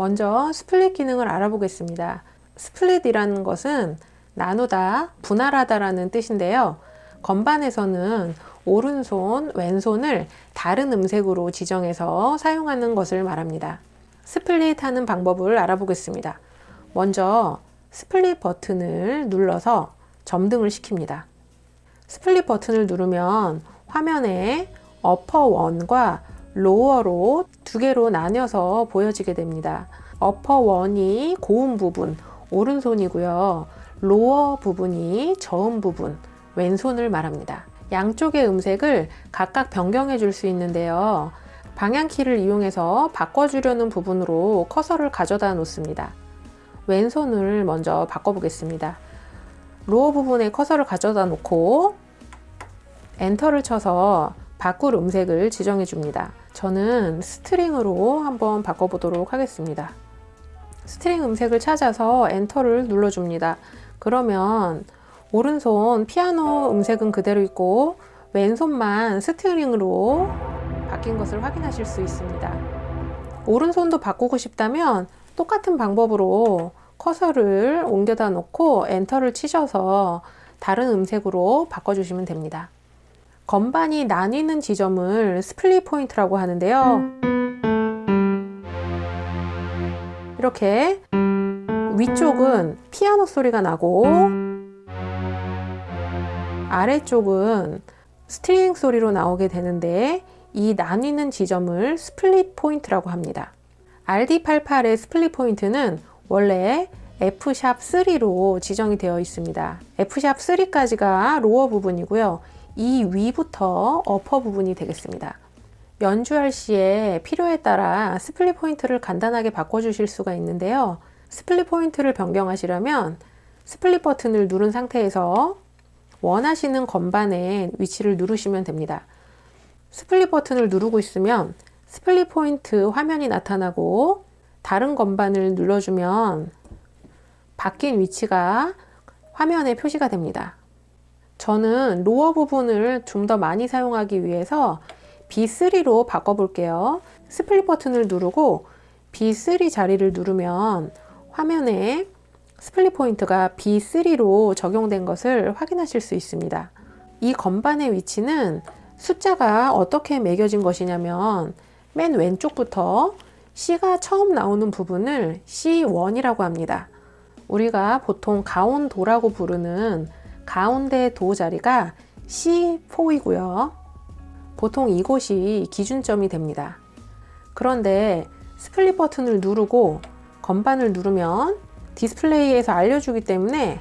먼저 split 기능을 알아보겠습니다. split이라는 것은 나누다, 분할하다 라는 뜻인데요. 건반에서는 오른손, 왼손을 다른 음색으로 지정해서 사용하는 것을 말합니다. split 하는 방법을 알아보겠습니다. 먼저 split 버튼을 눌러서 점등을 시킵니다. split 버튼을 누르면 화면에 upper one과 lower로 두 개로 나뉘어서 보여지게 됩니다. upper one이 고음 부분, 오른손이고요. lower 부분이 저음 부분, 왼손을 말합니다. 양쪽의 음색을 각각 변경해 줄 수 있는데요. 방향키를 이용해서 바꿔주려는 부분으로 커서를 가져다 놓습니다. 왼손을 먼저 바꿔보겠습니다. lower 부분에 커서를 가져다 놓고 enter를 쳐서 바꿀 음색을 지정해 줍니다. 저는 string으로 한번 바꿔보도록 하겠습니다. string 음색을 찾아서 enter를 눌러줍니다. 그러면 오른손 피아노 음색은 그대로 있고 왼손만 string으로 바뀐 것을 확인하실 수 있습니다. 오른손도 바꾸고 싶다면 똑같은 방법으로 커서를 옮겨다 놓고 enter를 치셔서 다른 음색으로 바꿔주시면 됩니다. 건반이 나뉘는 지점을 split point라고 하는데요. 이렇게 위쪽은 피아노 소리가 나고 아래쪽은 string 소리로 나오게 되는데 이 나뉘는 지점을 split point라고 합니다. RD88의 split point는 원래 F샵3로 지정이 되어 있습니다. F샵3까지가 로어 부분이고요. 이 위부터 upper 부분이 되겠습니다. 연주할 시에 필요에 따라 split point를 간단하게 바꿔주실 수가 있는데요. split point를 변경하시려면 split 버튼을 누른 상태에서 원하시는 건반의 위치를 누르시면 됩니다. split 버튼을 누르고 있으면 split point 화면이 나타나고 다른 건반을 눌러주면 바뀐 위치가 화면에 표시가 됩니다. 저는 lower 부분을 좀 더 많이 사용하기 위해서 B3로 바꿔볼게요. split 버튼을 누르고 B3 자리를 누르면 화면에 split point가 B3로 적용된 것을 확인하실 수 있습니다. 이 건반의 위치는 숫자가 어떻게 매겨진 것이냐면 맨 왼쪽부터 C가 처음 나오는 부분을 C1이라고 합니다. 우리가 보통 가온도라고 부르는 가운데 도 자리가 C4이고요. 보통 이곳이 기준점이 됩니다. 그런데 split 버튼을 누르고 건반을 누르면 디스플레이에서 알려주기 때문에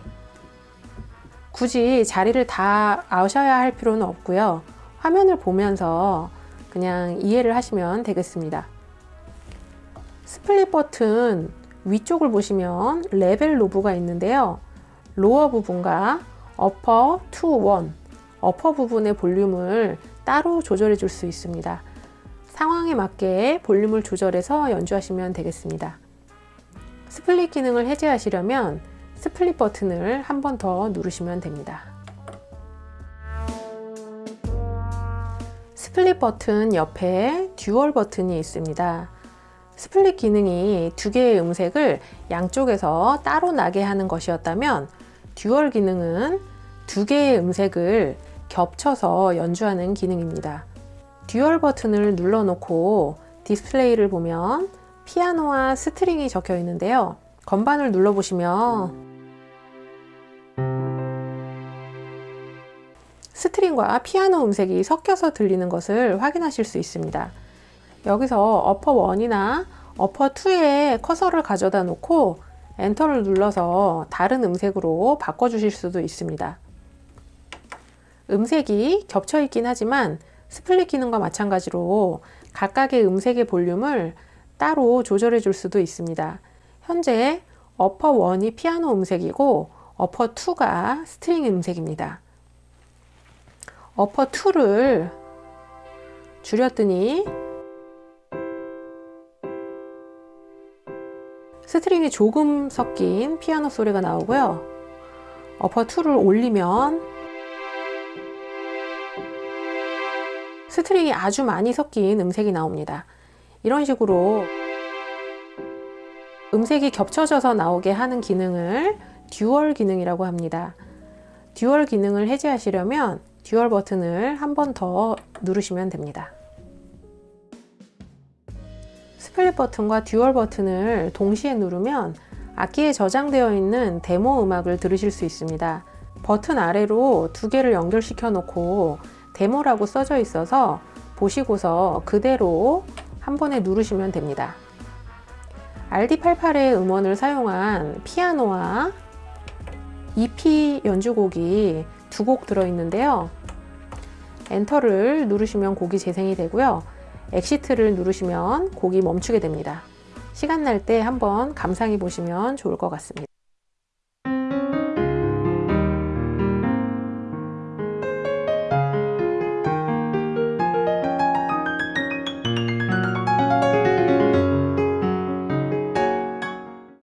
굳이 자리를 다 아셔야 할 필요는 없고요. 화면을 보면서 그냥 이해를 하시면 되겠습니다. split 버튼 위쪽을 보시면 레벨 knob가 있는데요. lower 부분과 upper two one, upper 부분의 볼륨을 따로 조절해 줄 수 있습니다. 상황에 맞게 볼륨을 조절해서 연주하시면 되겠습니다. split 기능을 해제하시려면 split 버튼을 한 번 더 누르시면 됩니다. split 버튼 옆에 dual 버튼이 있습니다. split 기능이 두 개의 음색을 양쪽에서 따로 나게 하는 것이었다면 dual 기능은 두 개의 음색을 겹쳐서 연주하는 기능입니다. dual 버튼을 눌러놓고 디스플레이를 보면 피아노와 string이 적혀 있는데요. 건반을 눌러보시면 string과 피아노 음색이 섞여서 들리는 것을 확인하실 수 있습니다. 여기서 upper 1이나 upper 2에 커서를 가져다 놓고 enter를 눌러서 다른 음색으로 바꿔주실 수도 있습니다. 음색이 겹쳐 있긴 하지만 split 기능과 마찬가지로 각각의 음색의 볼륨을 따로 조절해 줄 수도 있습니다. 현재 upper 1이 피아노 음색이고 upper 2가 string 음색입니다. upper 2를 줄였더니 string이 조금 섞인 피아노 소리가 나오고요. upper 2를 올리면 string이 아주 많이 섞인 음색이 나옵니다. 이런 식으로 음색이 겹쳐져서 나오게 하는 기능을 dual 기능이라고 합니다. dual 기능을 해제하시려면 dual 버튼을 한 번 더 누르시면 됩니다. split 버튼과 dual 버튼을 동시에 누르면 악기에 저장되어 있는 데모 음악을 들으실 수 있습니다. 버튼 아래로 두 개를 연결시켜 놓고 데모라고 써져 있어서 보시고서 그대로 한 번에 누르시면 됩니다. RD88의 음원을 사용한 피아노와 EP 연주곡이 두 곡 들어있는데요. enter를 누르시면 곡이 재생이 되고요. exit를 누르시면 곡이 멈추게 됩니다. 시간 날 때 한번 감상해 보시면 좋을 것 같습니다.